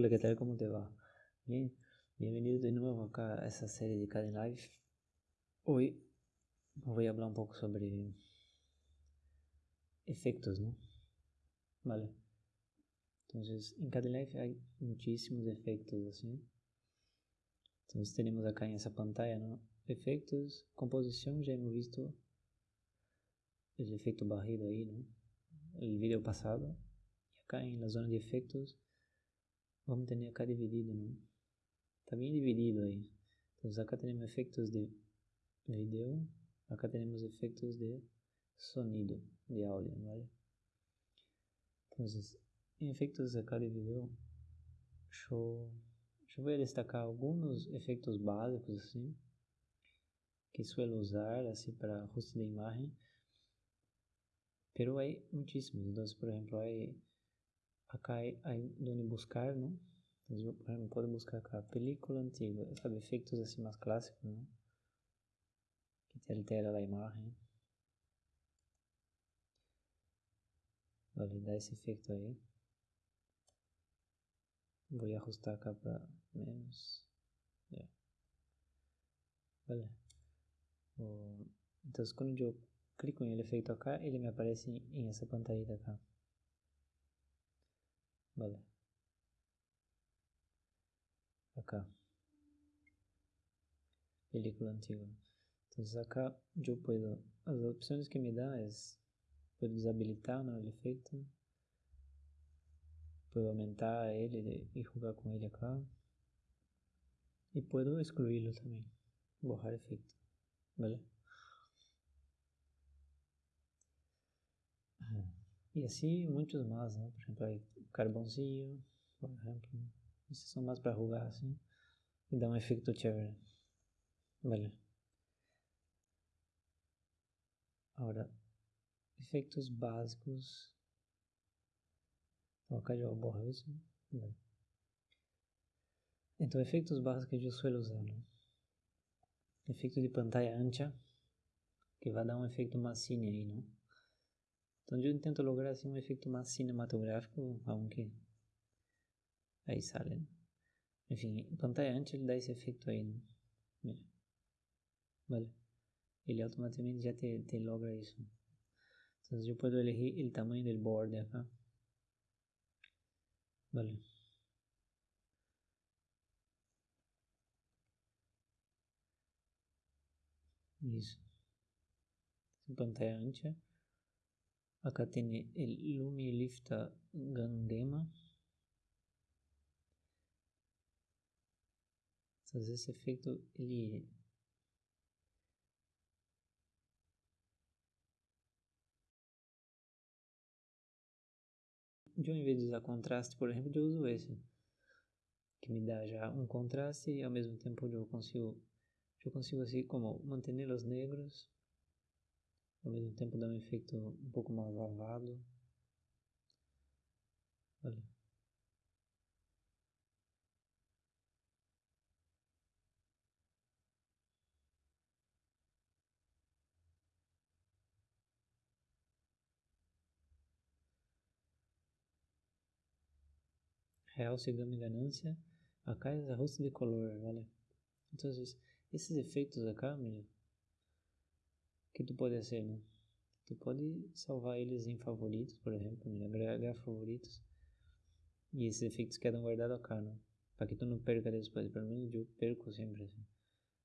Hola, ¿qué tal? ¿Cómo te va? Bien, bienvenido de nuevo acá a esa serie de Karen Life. Hoy voy a hablar un poco sobre efectos, ¿no? Vale. Entonces, en Karen Life hay muchísimos efectos, así. Entonces tenemos acá en esa pantalla, ¿no? Efectos, composición, ya hemos visto el efecto barrido ahí, ¿no? El video pasado. Y acá en la zona de efectos vamos tener acá dividido, ¿no? Está bien dividido ahí. Entonces acá tenemos efectos de video, acá tenemos efectos de sonido, de audio, ¿vale? Entonces, en efectos acá de video, yo, a destacar algunos efectos básicos, así, que suelo usar, así, para ajuste de imagen. Pero hay muchísimos. Entonces, por ejemplo, hay acá hay, hay donde buscar, ¿no? Entonces yo, por ejemplo, puedo buscar acá película antigua, sabe, efectos así más clásicos, ¿no? Que te altera la imagen. Vale, da ese efecto ahí. Voy a ajustar acá para menos. Yeah. Vale. Entonces cuando yo clico en el efecto acá, ele me aparece en esa pantallita acá. Vale. Acá. Película antigua. Entonces acá yo puedo, las opciones que me da es, puedo deshabilitar ¿no? el efecto, puedo aumentar ele y jugar con ele acá, y puedo excluirlo también, borrar efecto, ¿vale? Y así muchos más, ¿no? Por ejemplo, hay carboncillo, por ejemplo. Esses são mais para jugar assim. E dar um efeito chévere. Vale. Agora, efeitos básicos. Então, acá eu borro isso. Vale. Então, efeitos básicos que eu suelo usar, né? Efeito de pantalla ancha, que vai dar um efeito mais cine aí, não? Então eu tento lograr assim um efeito mais cinematográfico, aunque aí sale. ¿no? Enfim, pantalla ancha ele dá esse efeito aí, ¿no? Mira. Vale. Ele automaticamente já te, te logra isso. Então eu posso elegir o tamanho do borde acá. Vale. Isso. Pantalla ancha. Acá tiene el Lumi Lifta Gangema. Entonces ese efecto, ele eu em vez de usar contraste, por exemplo, eu uso esse, que me dá já um contraste e ao mesmo tempo eu consigo, eu consigo assim como manter os negros ao mesmo tempo dá um efeito um pouco mais lavado. Olha. Realce, gama e ganância. Acá é ajuste de color, ¿vale? Entonces, esses efeitos acá, mira, que tu pode fazer, né? Tu pode salvar eles em favoritos, por exemplo, agregar favoritos. E esses efeitos quedam guardados acá, né? Para que tu não perca depois. Pelo menos eu perco sempre assim.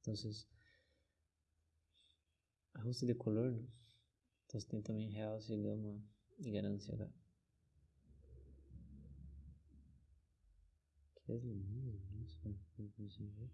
Então, ajuste de color, né? Então tem também realce, gama e ganância acá. Que é lindo, você.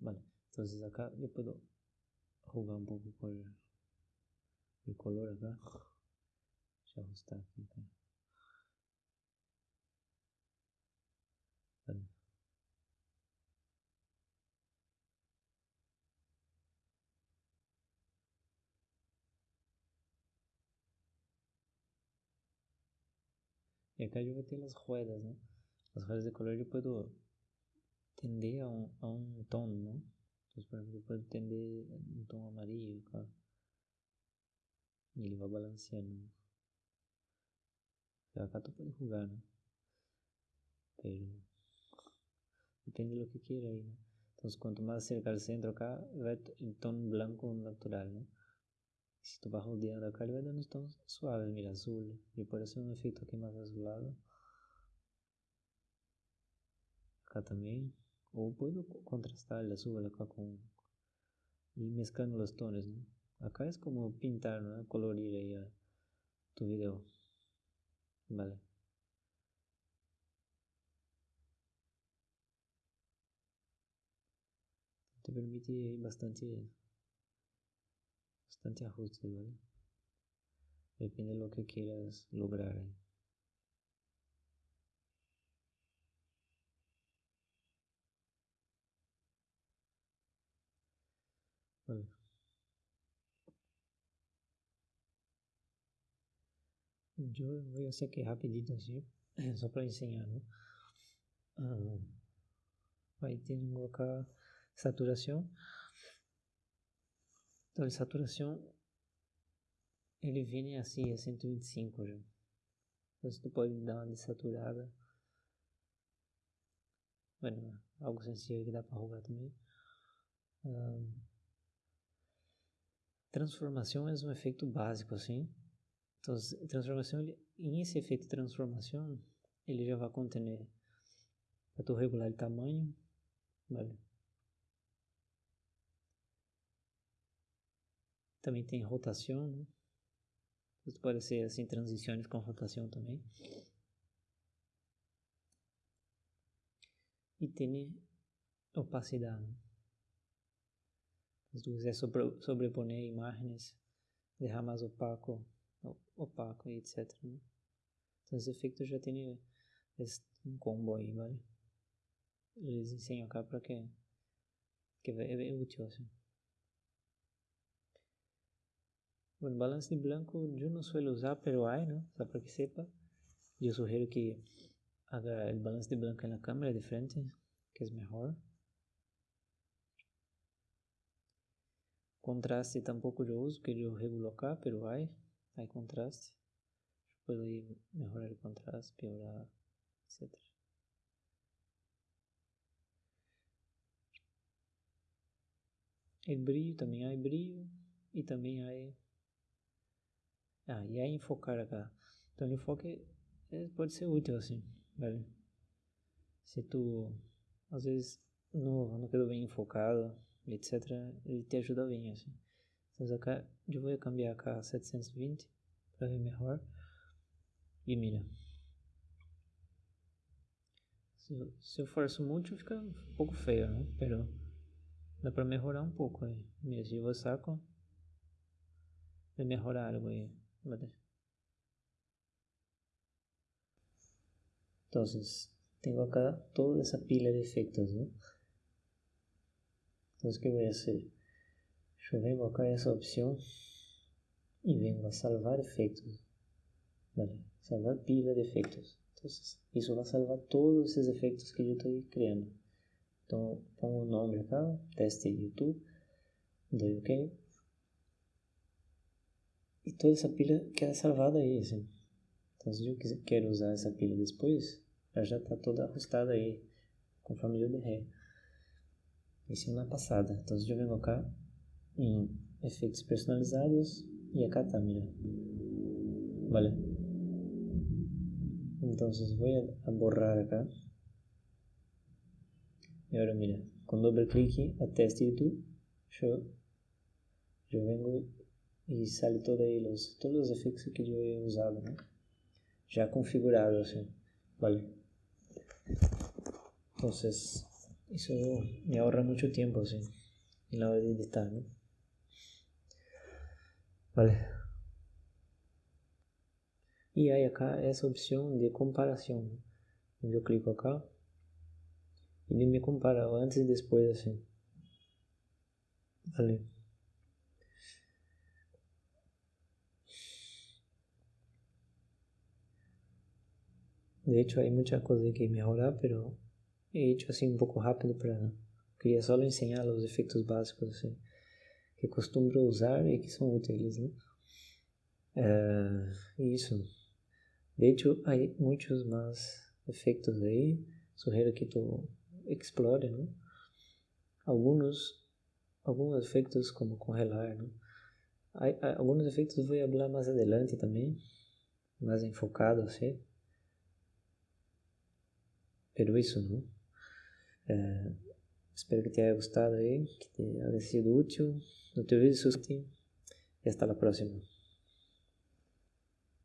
Vale, entonces acá yo puedo jugar un poco con el color acá. Ajustar aquí. Acá. Y acá yo metí las ruedas, ¿no? Las ruedas de color yo puedo tender a un, a un tono, ¿no? Entonces, por ejemplo, tender un tono amarillo acá. Y ele va balanceando. Acá tú puedes jugar, ¿no? Pero depende de lo que quiera ahí, ¿no? Entonces, cuanto más cerca al centro acá, va en tono blanco natural, ¿no? Si tu vas rodeando acá, ele vai dando uns tons suaves, mira, azul. E pode ser um efeito aqui mais azulado. Acá também. Ou pode contrastar el azul acá com... E mesclando os tons, né? Acá é como pintar, ¿no? Colorir a tu video. Vale. Te permite bastante bastante ajustes, ¿vale? Depende de lo que quieras lograr. Vale. Yo voy a hacer que rapidito así, só para enseñar, ¿no? Ah, ahí tengo acá saturación. Então, a saturação ele vem assim a 125 já. Então, tu pode dar uma desaturada. Bueno, algo sencillo que dá para jogar também. Um, transformação é um efeito básico assim. Então, transformação, ele, em esse efeito de transformação, ele já vai conter para tu regular o tamanho, vale? Também tem rotação, né? Isso pode ser assim, transições com rotação também. E tem opacidade. Se tu quiser sobre, sobreponer imagens, deixar mais opaco, opaco e etc. Né? Então, esse efeito já tem um combo aí, vale? Eles ensinam cá para que, que é, é útil assim. Bueno, balance de blanco yo no suelo usar, pero hay, ¿no? O sea, para que sepa. Yo sugiero que haga el balance de blanco en la cámara de frente, que es mejor. Contraste tampoco yo uso, que yo regulo acá, pero hay, hay contraste. Yo puedo ir mejorar el contraste, piorar, etc. El brillo, también hay brillo y también hay ah, e aí enfocar acá. Então, enfoque é, pode ser útil assim, velho. Se tu, às vezes, não, não quedou bem enfocado, etc., ele te ajuda bem, assim. Então, acá, eu vou cambiar a 720 para ver melhor. E mira. Se eu, se eu forço muito, fica um pouco feio, né? Pero dá para melhorar um pouco aí. Mira, se eu saco, vai melhorar algo aí. Entonces, tengo acá toda esa pila de efectos, ¿no? Entonces, ¿qué voy a hacer? Yo vengo acá a esa opción y vengo a salvar efectos, ¿vale? Salvar pila de efectos. Entonces, eso va a salvar todos esos efectos que yo estoy creando. Entonces, pongo un nombre acá, teste YouTube, doy OK e toda essa pilha queda salvada aí, assim. Então, se eu quiser, usar essa pilha depois, ela já está toda ajustada aí, conforme eu derrei. Isso na passada. Então, se eu venho cá em efeitos personalizados e está, mira. Vale. Entonces voy a borrar acá. Y ahora mira, con doble clic a teste YouTube, yo, yo vengo e aí los, todos os efeitos que eu he usado, né? Já configurado. Vale. Entonces, eso me ahorra mucho tiempo, ¿sí? En la hora de editar. Vale. Y hay acá esa opción de comparación. Yo clico acá y me compara antes y después, así. Vale. De hecho, hay muchas cosas que mejorar, pero he hecho así un poco rápido para... Quería solo enseñar los efectos básicos así, que costumbro usar y que son útiles, ¿no? Uh, isso. De hecho, hay muchos más efectos ahí. Sugiero que tú explore, ¿no? Algunos, algunos efectos como congelar, ¿no? Hay, hay, algunos efectos voy a hablar más adelante también, más enfocado así. Pero isso, ¿no? É, espero que te haya gustado aí, que te haya sido útil. No te olvides de suscribirte e hasta la próxima.